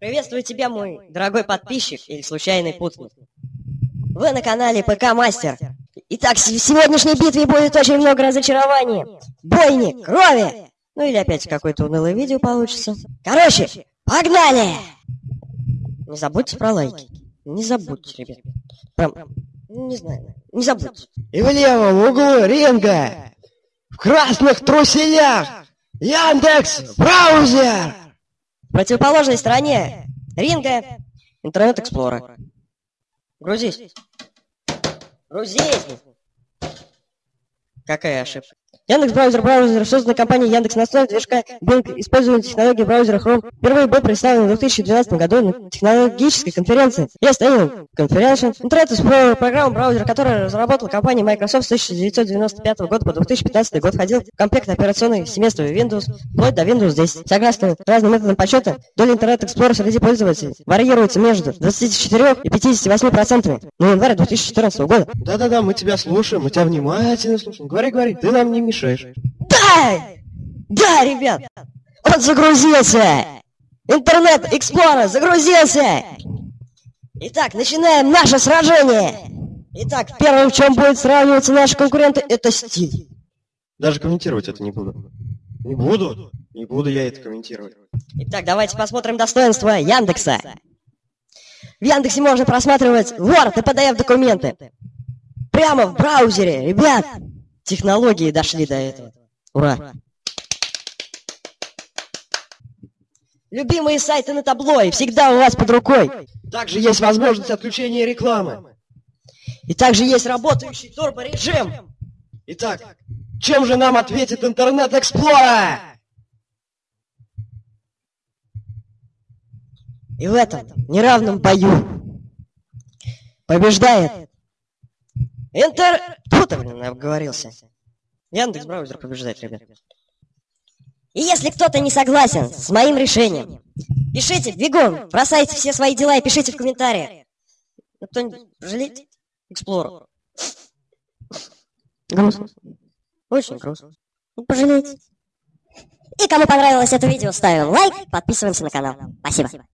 Приветствую тебя, мой дорогой подписчик или случайный путник. Вы на канале ПК Мастер. Итак, в сегодняшней битве будет очень много разочарований. Бойни, крови. Ну или опять какое-то унылое видео получится. Короче, погнали! Не забудьте про лайки. Не забудьте, ребят. Прям, не знаю, не забудьте. И в левом углу ринга, в красных труселях, Яндекс браузер. Противоположной стороне ринга Интернет Эксплорер. Грузись. Грузись! Какая ошибка? Яндекс браузер браузер созданный компанией Яндекс на основе движка Bing, используя технологии браузера Chrome. Впервые был представлен в 2012 году на технологической конференции Yes Annual Conference. Интернет Explorer программа браузера, которую разработала компания Microsoft с 1995 года по 2015 год, входил в комплект операционных семейства Windows, вплоть до Windows 10. Согласно разным методам подсчета, доля Интернет Explorer среди пользователей варьируется между 24 и 58 процентами на январь 2014 года. Да-да-да, мы тебя слушаем, мы тебя внимательно слушаем. Говори, говори, ты нам не мешаешь. Да! Да, ребят! Он загрузился! Интернет Эксплорер загрузился! Итак, начинаем наше сражение! Итак, первым, в чем будет сравниваться наши конкуренты, это стиль. Даже комментировать это не буду. Не буду? Не буду я это комментировать. Итак, давайте посмотрим достоинства Яндекса. В Яндексе можно просматривать Word и PDF документы. Прямо в браузере, ребят! Технологии дошли до этого. Ура! Любимые сайты на табло и всегда у вас под рукой. Также есть возможность отключения рекламы. И также есть работающий турборежим. Итак, чем же нам ответит Интернет Эксплорер? И в этом неравном бою побеждает Интер... Тут, блин, обговорился. Яндекс браузер побеждает, ребят. И если кто-то не согласен с моим решением, пишите, бегом, бросайте все свои дела и пишите в комментариях. Ну, кто-нибудь жалеет Эксплорер? Грустно. Очень грустно. Ну, пожалейте. И кому понравилось это видео, ставим лайк, подписываемся на канал. Спасибо.